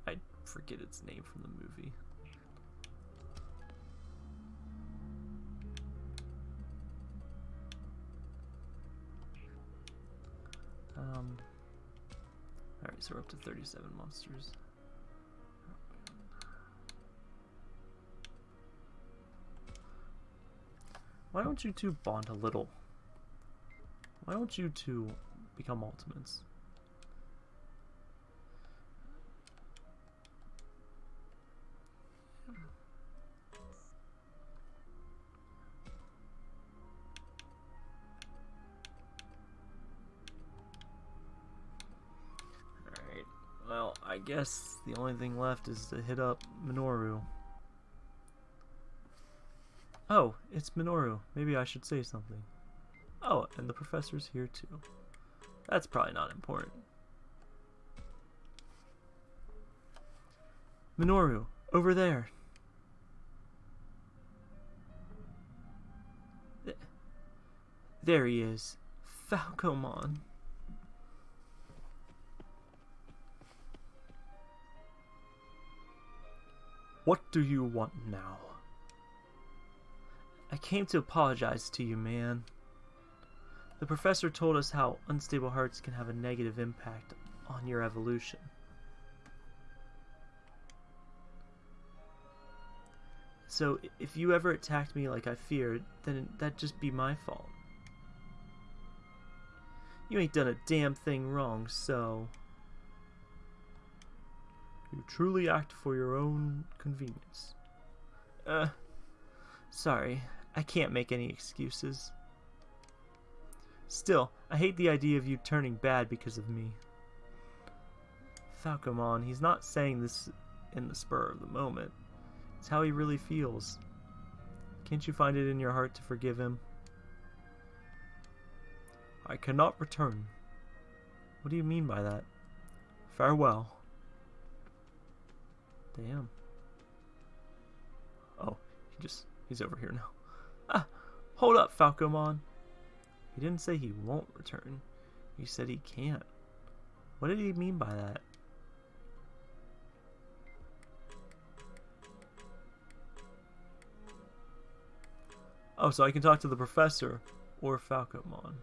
S1: I forget its name from the movie. Um. Alright, so we're up to 37 monsters. Why don't you two bond a little? Why don't you two become ultimates? Alright, well, I guess the only thing left is to hit up Minoru. Oh, it's Minoru. Maybe I should say something. Oh, and the professor's here too. That's probably not important. Minoru, over there. Th there he is. Falcomon. What do you want now? I came to apologize to you, man. The professor told us how unstable hearts can have a negative impact on your evolution. So, if you ever attacked me like I feared, then that'd just be my fault. You ain't done a damn thing wrong, so... You truly act for your own convenience. Uh, sorry, I can't make any excuses. Still, I hate the idea of you turning bad because of me. Falcomon, he's not saying this in the spur of the moment. It's how he really feels. Can't you find it in your heart to forgive him? I cannot return. What do you mean by that? Farewell. Damn. Oh, he just, he's over here now. Hold up, Falcomon. He didn't say he won't return. He said he can't. What did he mean by that? Oh, so I can talk to the professor or Falcomon.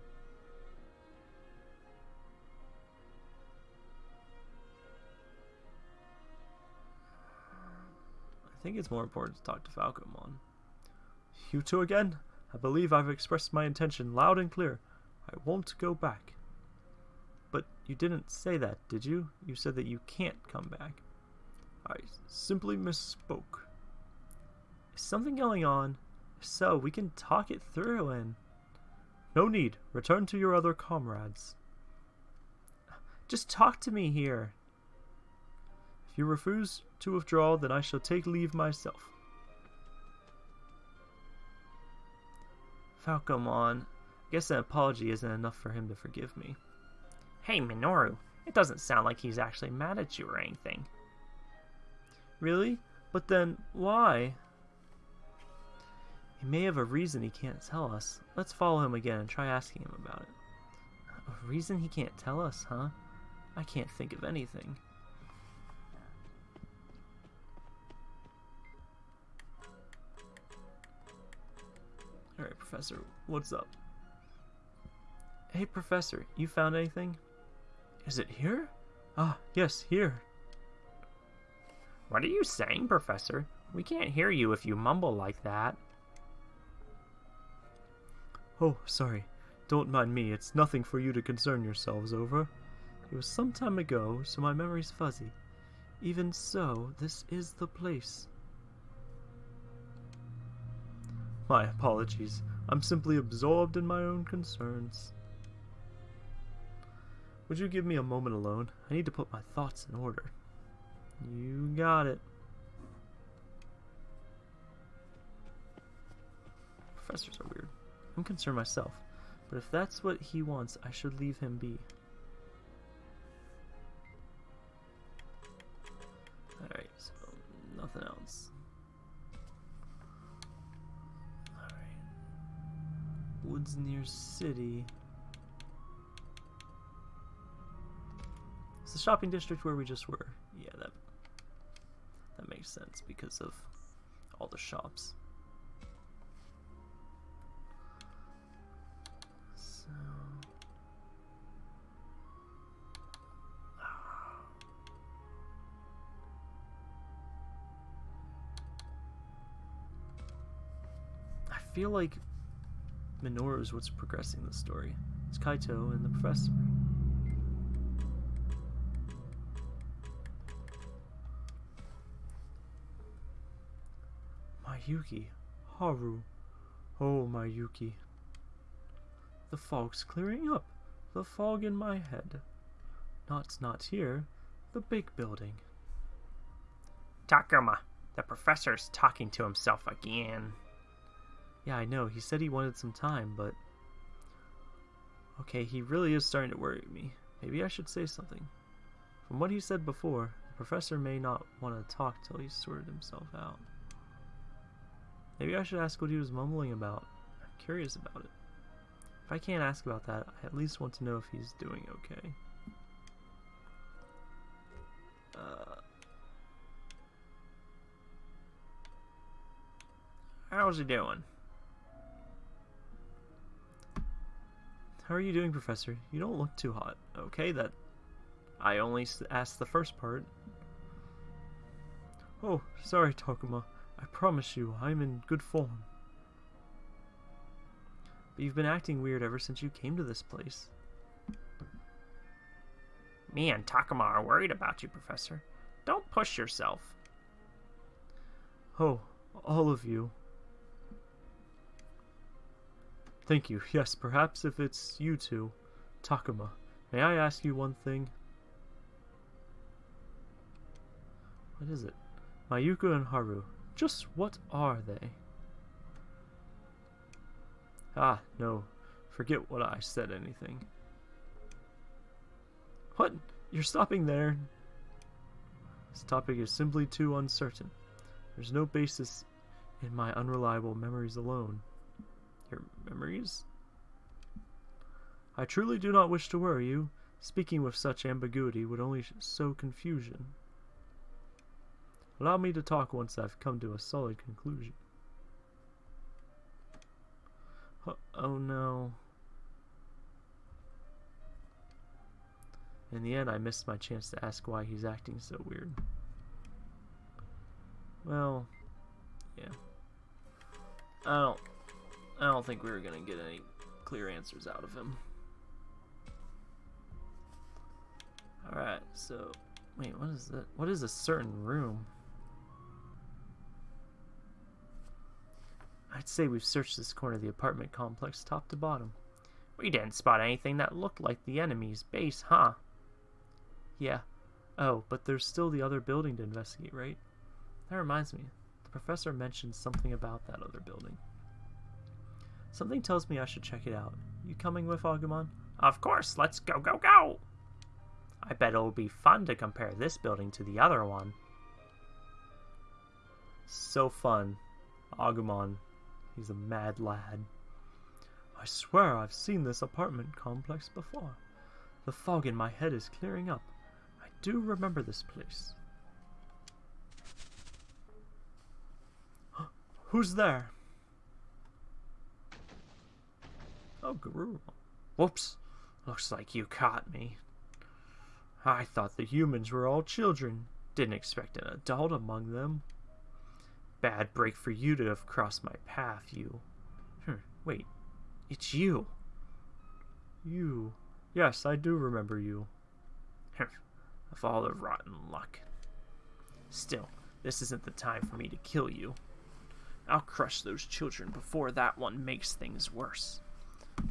S1: I think it's more important to talk to Falcomon. You two again? I believe I've expressed my intention loud and clear. I won't go back. But you didn't say that, did you? You said that you can't come back. I simply misspoke. Is something going on? If so, we can talk it through and... No need. Return to your other comrades. Just talk to me here. If you refuse to withdraw, then I shall take leave myself. Falcomon, I guess an apology isn't enough for him to forgive me.
S2: Hey, Minoru, it doesn't sound like he's actually mad at you or anything.
S1: Really? But then, why? He may have a reason he can't tell us. Let's follow him again and try asking him about it. A reason he can't tell us, huh? I can't think of anything. Professor, what's up? Hey, Professor, you found anything? Is it here? Ah, yes, here.
S2: What are you saying, Professor? We can't hear you if you mumble like that.
S1: Oh, sorry. Don't mind me. It's nothing for you to concern yourselves over. It was some time ago, so my memory's fuzzy. Even so, this is the place. My apologies. I'm simply absorbed in my own concerns. Would you give me a moment alone? I need to put my thoughts in order. You got it. Professors are weird. I'm concerned myself. But if that's what he wants, I should leave him be. Alright, so nothing else. Woods near city. It's the shopping district where we just were. Yeah, that that makes sense because of all the shops. So ah. I feel like Minoru is what's progressing the story. It's Kaito and the professor. Mayuko, Haru, oh Mayuko. The fog's clearing up. The fog in my head. Not not here. The big building.
S2: Takuma, the professor's talking to himself again.
S1: Yeah, I know. He said he wanted some time, but... Okay, he really is starting to worry me. Maybe I should say something. From what he said before, the professor may not want to talk till he's sorted himself out. Maybe I should ask what he was mumbling about. I'm curious about it. If I can't ask about that, I at least want to know if he's doing okay. Uh,
S2: How's he doing?
S1: How are you doing, Professor? You don't look too hot. Okay, that... I only asked the first part. Oh, sorry, Takuma. I promise you, I'm in good form. But you've been acting weird ever since you came to this place.
S2: Me and Takuma are worried about you, Professor. Don't push yourself.
S1: Oh, all of you. Thank you. Yes, perhaps if it's you two. Takuma, may I ask you one thing? What is it? Mayuko and Haru. Just what are they? Ah, no. Forget what I said anything. What? You're stopping there? This topic is simply too uncertain. There's no basis in my unreliable memories alone. Your memories? I truly do not wish to worry you. Speaking with such ambiguity would only sow confusion. Allow me to talk once I've come to a solid conclusion. Oh, oh no. In the end, I missed my chance to ask why he's acting so weird. Well, yeah. I don't I don't think we were gonna get any clear answers out of him. Alright, so wait, what is that? What is a certain room? I'd say we've searched this corner of the apartment complex top to bottom.
S2: We didn't spot anything that looked like the enemy's base, huh?
S1: Yeah. Oh, but there's still the other building to investigate, right? That reminds me. The professor mentioned something about that other building. Something tells me I should check it out. You coming with Agumon?
S2: Of course, let's go, go, go! I bet it'll be fun to compare this building to the other one.
S1: So fun. Agumon. He's a mad lad. I swear I've seen this apartment complex before. The fog in my head is clearing up. I do remember this place. <gasps> Who's there? Oh, Garuru. Whoops. Looks like you caught me. I thought the humans were all children. Didn't expect an adult among them. Bad break for you to have crossed my path, you. Hmm, wait. It's you. You. Yes, I do remember you. of all the rotten luck. Still, this isn't the time for me to kill you. I'll crush those children before that one makes things worse.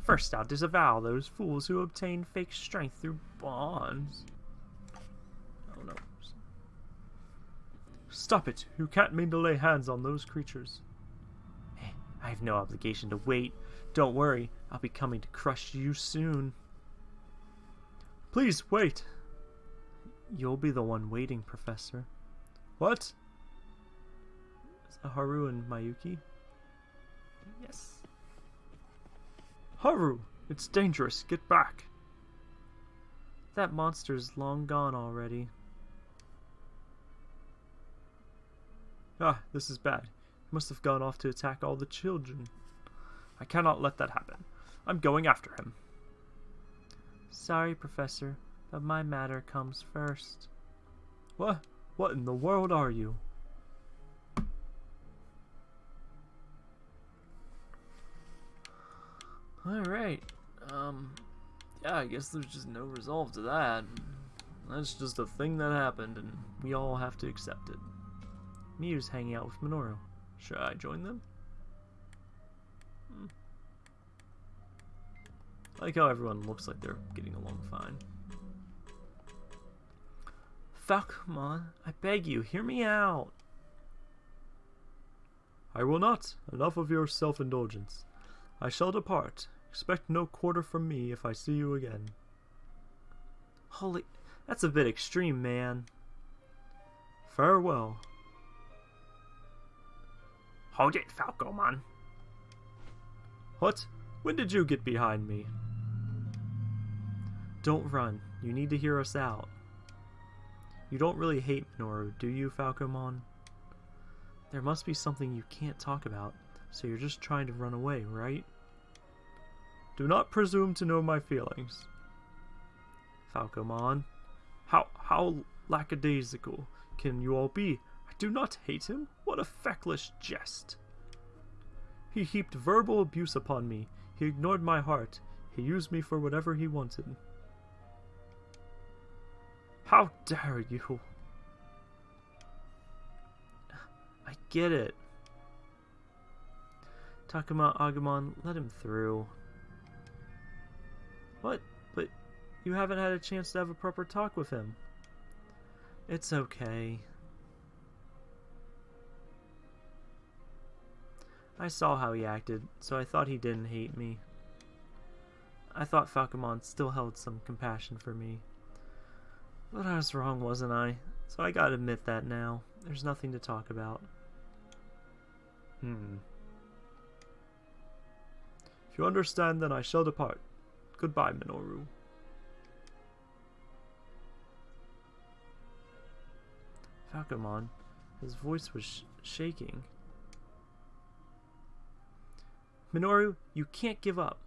S1: First, I'll disavow those fools who obtain fake strength through bonds. Oh no. Stop it! You can't mean to lay hands on those creatures. Hey, I have no obligation to wait. Don't worry, I'll be coming to crush you soon. Please wait. You'll be the one waiting, Professor. What? Haru and Mayuko? Yes. Haru! It's dangerous. Get back. That monster's long gone already. Ah, this is bad. He must have gone off to attack all the children. I cannot let that happen. I'm going after him. Sorry, Professor, but my matter comes first. What? What in the world are you? Alright. Um, yeah, I guess there's just no resolve to that. That's just a thing that happened, and we all have to accept it. Miyu's hanging out with Minoru. Should I join them? Hmm. Like how everyone looks like they're getting along fine. Falcomon, I beg you, hear me out. I will not. Enough of your self-indulgence. I shall depart. Expect no quarter from me if I see you again. Holy, that's a bit extreme, man. Farewell.
S2: Hold it, Falcomon.
S1: What? When did you get behind me? Don't run. You need to hear us out. You don't really hate Minoru, do you, Falcomon? There must be something you can't talk about, so you're just trying to run away, right? Do not presume to know my feelings. Falcomon, how, how lackadaisical can you all be? I do not hate him. What a feckless jest. He heaped verbal abuse upon me. He ignored my heart. He used me for whatever he wanted. How dare you? I get it. Takuma Agumon, let him through. What? But you haven't had a chance to have a proper talk with him. It's okay. I saw how he acted, so I thought he didn't hate me. I thought Falcomon still held some compassion for me. But I was wrong, wasn't I? So I gotta admit that now. There's nothing to talk about. Hmm. If you understand, then I shall depart. Goodbye, Minoru. Falcomon, his voice was sh shaking. Minoru, you can't give up.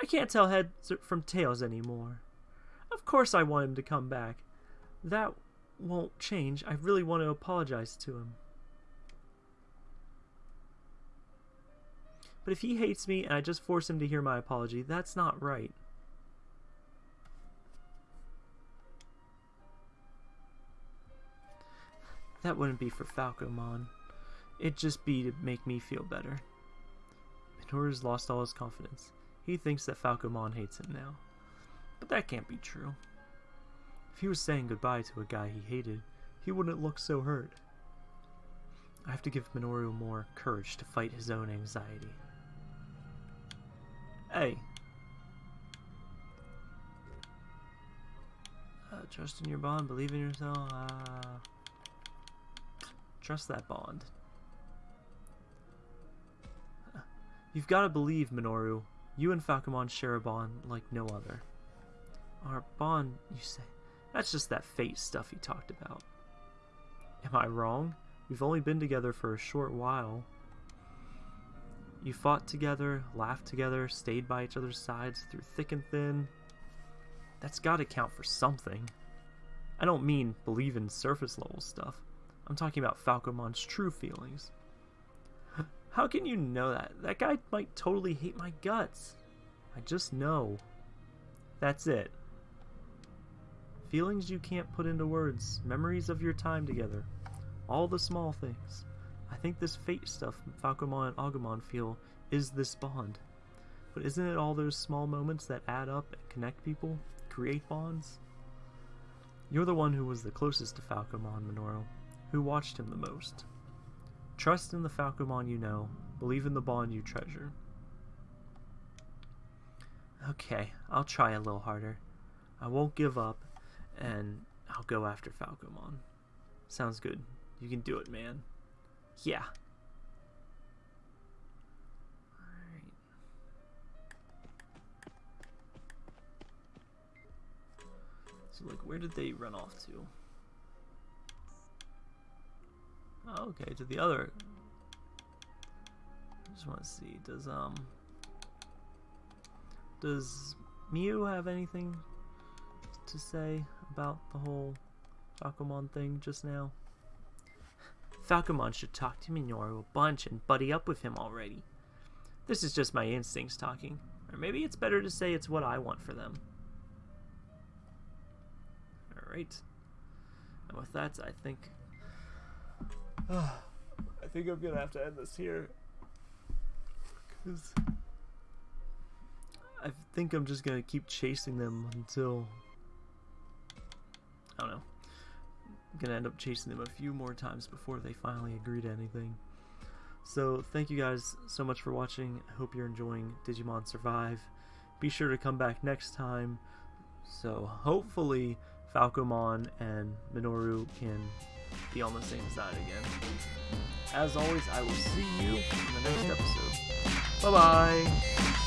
S1: I can't tell heads from tails anymore. Of course I want him to come back. That won't change. I really want to apologize to him. But if he hates me and I just force him to hear my apology, that's not right. That wouldn't be for Falcomon. It'd just be to make me feel better. Minoru's lost all his confidence. He thinks that Falcomon hates him now. But that can't be true. If he was saying goodbye to a guy he hated, he wouldn't look so hurt. I have to give Minoru more courage to fight his own anxiety. Hey. Uh, trust in your bond, believe in yourself. Uh, trust that bond. You've got to believe, Minoru. You and Falcomon share a bond like no other. Our bond, you say? That's just that fate stuff he talked about. Am I wrong? We've only been together for a short while. You fought together, laughed together, stayed by each other's sides through thick and thin. That's gotta count for something. I don't mean believe in surface level stuff. I'm talking about Falcomon's true feelings. How can you know that? That guy might totally hate my guts. I just know. That's it. Feelings you can't put into words, memories of your time together, all the small things. I think this fate stuff Falcomon and Agumon feel is this bond. But isn't it all those small moments that add up and connect people, create bonds? You're the one who was the closest to Falcomon, Minoru, who watched him the most. Trust in the Falcomon you know. Believe in the bond you treasure. Okay, I'll try a little harder. I won't give up, and I'll go after Falcomon. Sounds good. You can do it, man. Yeah. So, like, where did they run off to? Oh, okay, to the other. I just want to see. Does, um. Does Miu have anything to say about the whole Falcomon thing just now? Falcomon should talk to Minoru a bunch and buddy up with him already. This is just my instincts talking. Or maybe it's better to say it's what I want for them. Alright. And with that, I think... <sighs> I think I'm gonna have to end this here. Because... I think I'm just gonna keep chasing them until... I don't know. I'm gonna end up chasing them a few more times before they finally agree to anything. So thank you guys so much for watching. I hope you're enjoying Digimon Survive. Be sure to come back next time. So hopefully Falcomon and Minoru can be on the same side again. As always, I will see you in the next episode. Bye bye!